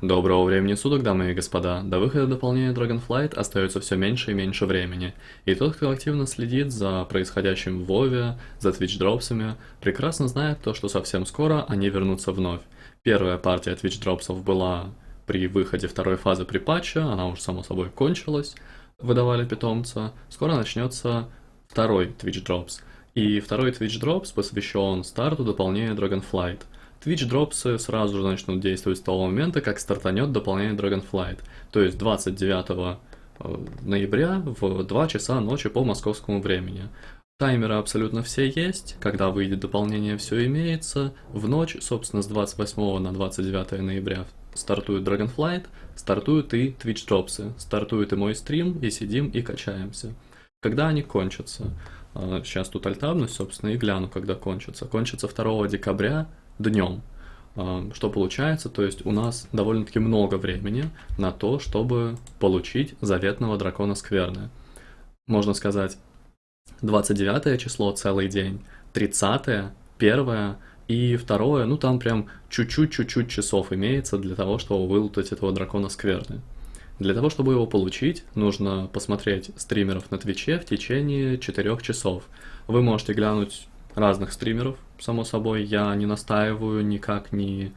Доброго времени суток, дамы и господа. До выхода дополнения Dragonflight остается все меньше и меньше времени. И тот, кто активно следит за происходящим в Вове, за Twitch дропсами, прекрасно знает то, что совсем скоро они вернутся вновь. Первая партия Twitch дропсов была при выходе второй фазы при патче, она уже само собой кончилась, выдавали питомца. Скоро начнется второй Twitch Drops. И второй Twitch Drops посвящен старту дополнения Dragonflight – Twitch дропсы сразу же начнут действовать с того момента, как стартанет дополнение Dragonflight. То есть 29 э, ноября в 2 часа ночи по московскому времени. Таймеры абсолютно все есть, когда выйдет дополнение, все имеется. В ночь, собственно, с 28 на 29 ноября стартует Dragonflight, стартуют и Twitch дропсы, стартует и мой стрим, и сидим и качаемся. Когда они кончатся? Сейчас тут альтабнусь, собственно, и гляну, когда кончатся. Кончится 2 декабря днем. Что получается? То есть у нас довольно-таки много времени на то, чтобы получить заветного дракона скверны. Можно сказать, 29 число целый день, 30 1 и второе, ну там прям чуть-чуть-чуть-чуть часов имеется для того, чтобы вылутать этого дракона скверны. Для того, чтобы его получить, нужно посмотреть стримеров на Твиче в течение 4 часов. Вы можете глянуть разных стримеров, само собой, я не настаиваю, никак не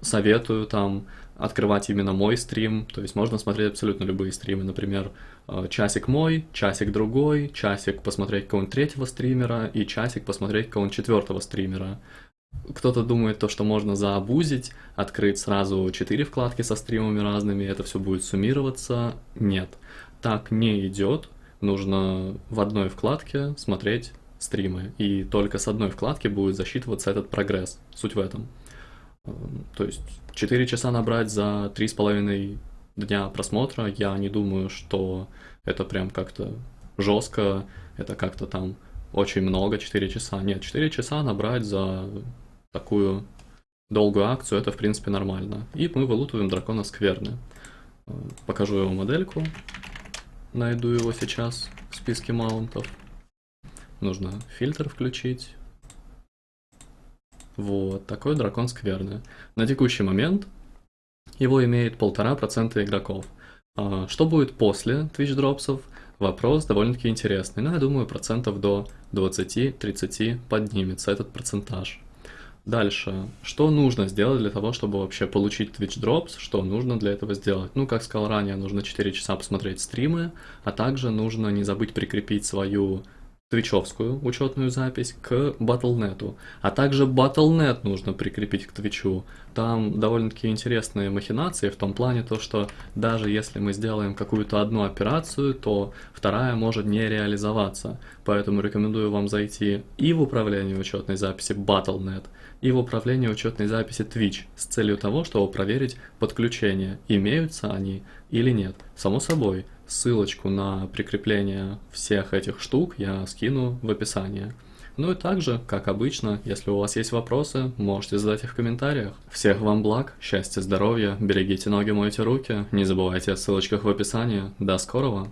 советую там открывать именно мой стрим, то есть можно смотреть абсолютно любые стримы, например, э, часик мой, часик другой, часик посмотреть какого-нибудь третьего стримера и часик посмотреть какого-нибудь четвертого стримера. Кто-то думает то, что можно заобузить, открыть сразу четыре вкладки со стримами разными, это все будет суммироваться. Нет, так не идет. Нужно в одной вкладке смотреть стримы, и только с одной вкладки будет засчитываться этот прогресс. Суть в этом. Эм, то есть 4 часа набрать за 3,5 дня просмотра, я не думаю, что это прям как-то жестко, это как-то там очень много, 4 часа. Нет, 4 часа набрать за такую долгую акцию, это в принципе нормально. И мы вылутываем дракона скверны. Эм, покажу его модельку. Найду его сейчас в списке маунтов. Нужно фильтр включить. Вот, такой дракон скверный. На текущий момент его имеет полтора процента игроков. А, что будет после Twitch дропсов? Вопрос довольно-таки интересный. Но я думаю, процентов до 20-30 поднимется этот процентаж. Дальше. Что нужно сделать для того, чтобы вообще получить Twitch Drops? Что нужно для этого сделать? Ну, как сказал ранее, нужно 4 часа посмотреть стримы, а также нужно не забыть прикрепить свою твичевскую учетную запись к Battle.net, а также Battle.net нужно прикрепить к Твичу. Там довольно-таки интересные махинации в том плане, то, что даже если мы сделаем какую-то одну операцию, то вторая может не реализоваться. Поэтому рекомендую вам зайти и в управление учетной записи Battle.net, и в управление учетной записи Twitch с целью того, чтобы проверить подключение, имеются они или нет. Само собой, Ссылочку на прикрепление всех этих штук я скину в описании. Ну и также, как обычно, если у вас есть вопросы, можете задать их в комментариях. Всех вам благ, счастья, здоровья, берегите ноги, мойте руки, не забывайте о ссылочках в описании. До скорого!